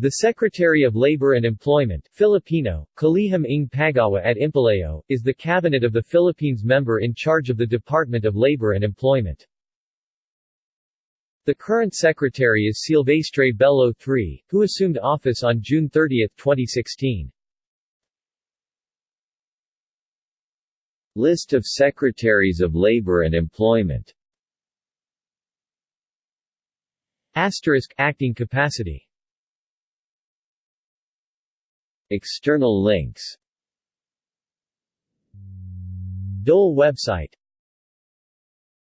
The Secretary of Labor and Employment Filipino, Kalihim ng Paggawa at Empleo, is the cabinet of the Philippines member in charge of the Department of Labor and Employment. The current secretary is Silvestre Bello III, who assumed office on June 30, 2016. List of Secretaries of Labor and Employment Asterisk acting capacity External links. DOLE website